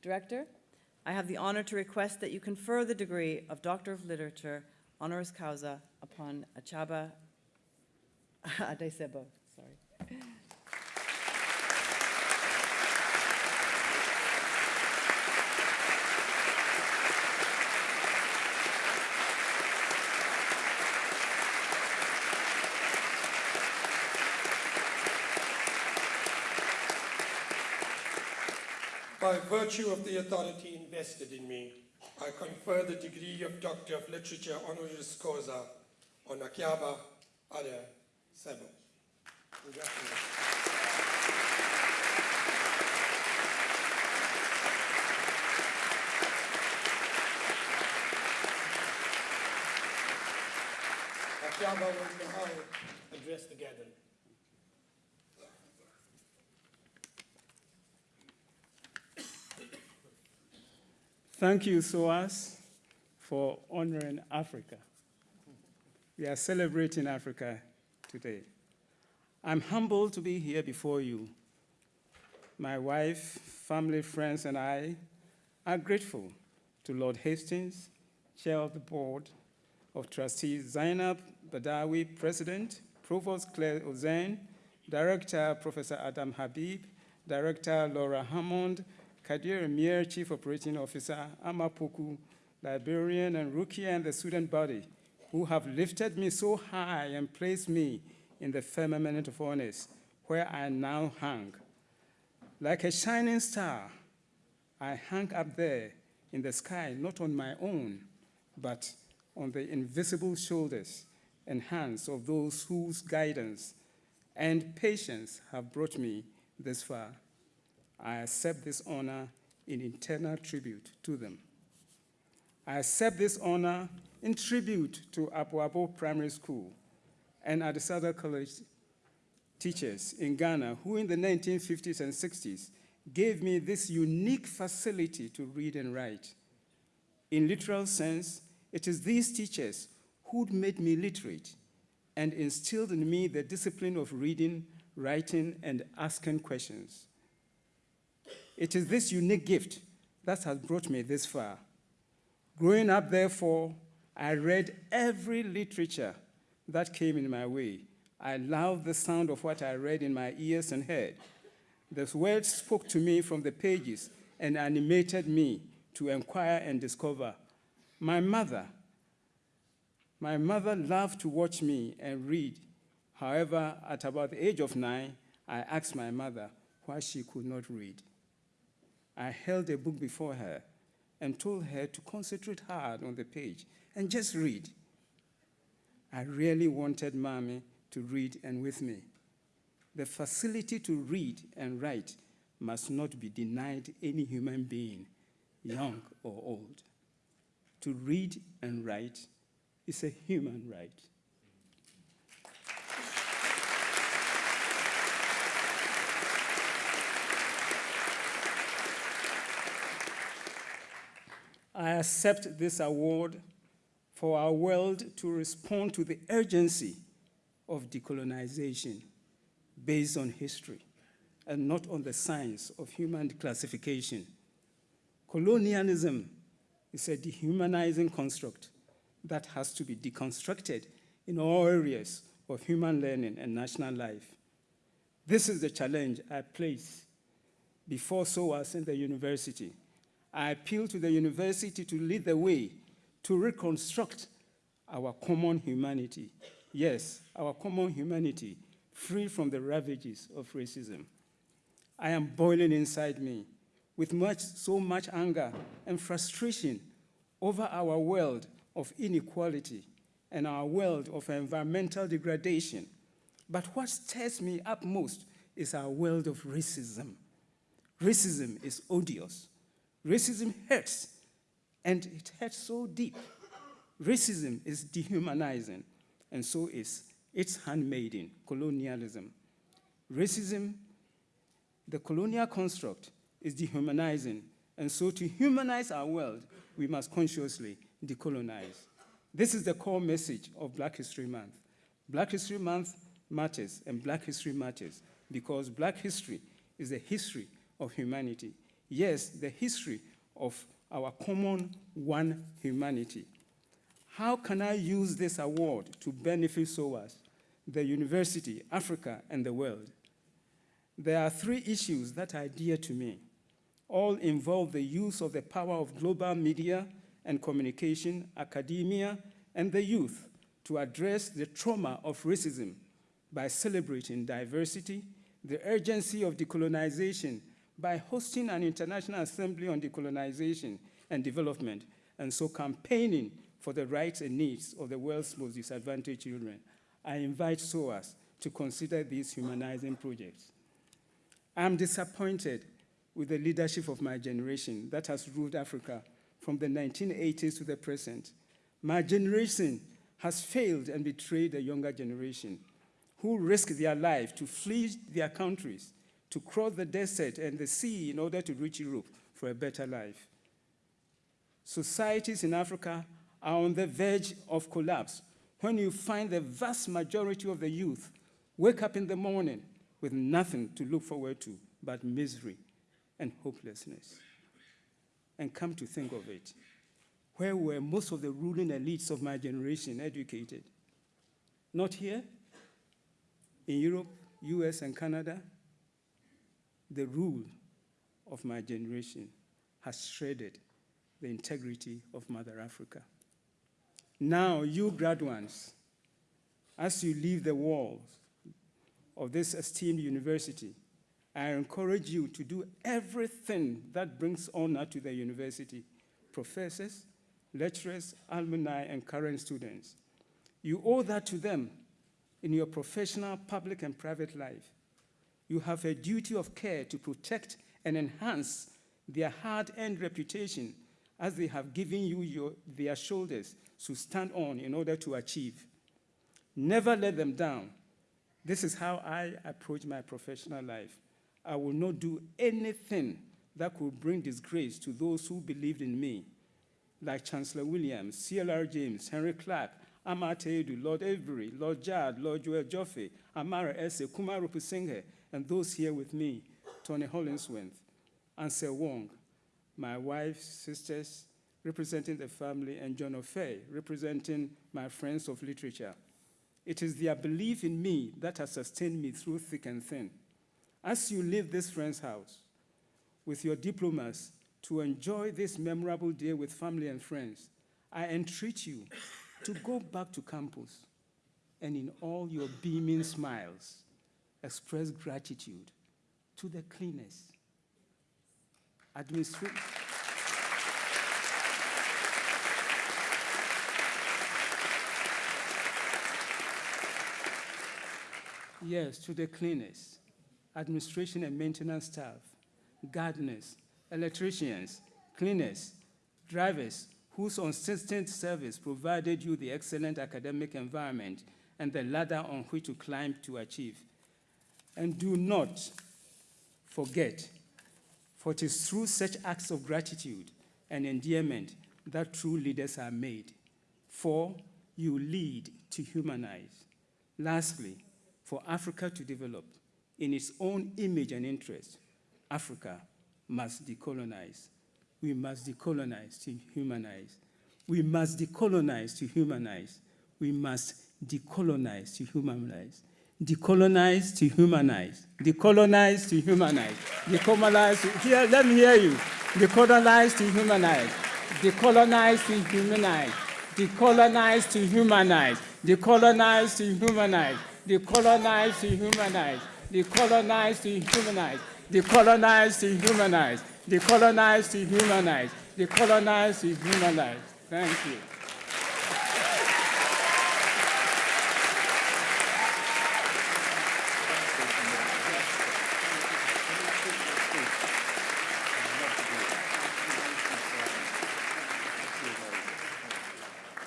Director, I have the honor to request that you confer the degree of Doctor of Literature honoris causa upon Akyaaba Addai-Sebo, By virtue of the authority invested in me, I confer the degree of Doctor of Literature honoris causa on Akiaba Ade Sebo. Congratulations. Akyaaba will now address the gathering. Thank you, SOAS, for honoring Africa. We are celebrating Africa today. I'm humbled to be here before you. My wife, family, friends, and I are grateful to Lord Hastings, Chair of the Board of Trustees, Zeinab Badawi, President, Provost Claire Ozanne, Director Professor Adam Habib, Director Laura Hammond, Kadir Amir, Chief Operating Officer, Amapoku, Liberian, and Rukia and the student body, who have lifted me so high and placed me in the firmament of honors, where I now hang. Like a shining star, I hang up there in the sky, not on my own, but on the invisible shoulders and hands of those whose guidance and patience have brought me this far. I accept this honor in eternal tribute to them. I accept this honor in tribute to Apoabo Primary School and Adisadel College teachers in Ghana who in the 1950s and 60s gave me this unique facility to read and write. In literal sense, it is these teachers who made me literate and instilled in me the discipline of reading, writing, and asking questions. It is this unique gift that has brought me this far. Growing up, therefore, I read every literature that came in my way. I loved the sound of what I read in my ears and heard. The words spoke to me from the pages and animated me to inquire and discover. My mother, my mother loved to watch me and read. However, at about the age of nine, I asked my mother why she could not read. I held a book before her and told her to concentrate hard on the page and just read. I really wanted mommy to read and with me. The facility to read and write must not be denied any human being, young or old. To read and write is a human right. I accept this award for our world to respond to the urgency of decolonization based on history and not on the science of human classification. Colonialism is a dehumanizing construct that has to be deconstructed in all areas of human learning and national life. This is the challenge I place before SOAS in the university. I appeal to the university to lead the way to reconstruct our common humanity. Yes, our common humanity, free from the ravages of racism. I am boiling inside me with much, so much anger and frustration over our world of inequality and our world of environmental degradation. But what stirs me up most is our world of racism. Racism is odious. Racism hurts, and it hurts so deep. Racism is dehumanizing, and so is its handmaiden, colonialism. Racism, the colonial construct, is dehumanizing, and so to humanize our world, we must consciously decolonize. This is the core message of Black History Month. Black History Month matters, and Black History matters because Black history is the history of humanity. Yes, the history of our common one humanity. How can I use this award to benefit SOAS, the university, Africa, and the world? There are three issues that are dear to me. All involve the use of the power of global media and communication, academia, and the youth to address the trauma of racism by celebrating diversity, the urgency of decolonization by hosting an international assembly on decolonization and development, and so campaigning for the rights and needs of the world's most disadvantaged children. I invite SOAS to consider these humanizing projects. I'm disappointed with the leadership of my generation that has ruled Africa from the 1980s to the present. My generation has failed and betrayed the younger generation who risk their life to flee their countries, to cross the desert and the sea in order to reach Europe for a better life. Societies in Africa are on the verge of collapse when you find the vast majority of the youth wake up in the morning with nothing to look forward to but misery and hopelessness. And come to think of it, where were most of the ruling elites of my generation educated? Not here? In Europe, US, and Canada? The rule of my generation has shredded the integrity of Mother Africa. Now, you graduates, as you leave the walls of this esteemed university, I encourage you to do everything that brings honor to the university, professors, lecturers, alumni, and current students. You owe that to them in your professional, public, and private life. You have a duty of care to protect and enhance their hard-earned reputation as they have given you your, their shoulders to stand on in order to achieve. Never let them down. This is how I approach my professional life. I will not do anything that could bring disgrace to those who believed in me, like Chancellor Williams, C.L.R. James, Henry Clark, Amartya Edu, Lord Avery, Lord Jad, Lord Joel Joffe, Amara Esse, Kumar and those here with me, Tony Hollingsworth, Ansel Wong, my wife, sisters, representing the family, and John O'Fay, representing my friends of literature. It is their belief in me that has sustained me through thick and thin. As you leave this friend's house with your diplomas to enjoy this memorable day with family and friends, I entreat you to go back to campus and in all your beaming smiles, express gratitude to the cleaners, administration. Yes, to the cleaners, administration and maintenance staff, gardeners, electricians, cleaners, drivers, whose consistent service provided you the excellent academic environment and the ladder on which to climb to achieve. And do not forget, for it is through such acts of gratitude and endearment that true leaders are made. For you lead to humanize. Lastly, for Africa to develop in its own image and interest, Africa must decolonize. We must decolonize to humanize. We must decolonize to humanize. We must decolonize to humanize. Decolonize to humanize. Decolonize to humanize. Decolonize to, here, let me hear you. Decolonize to humanize. Decolonize to humanize. Decolonize to humanize. Decolonize to humanize. Decolonize to humanize. Decolonize to humanize. Decolonize to humanize. Decolonize, dehumanized. Decolonize, dehumanized. Thank you.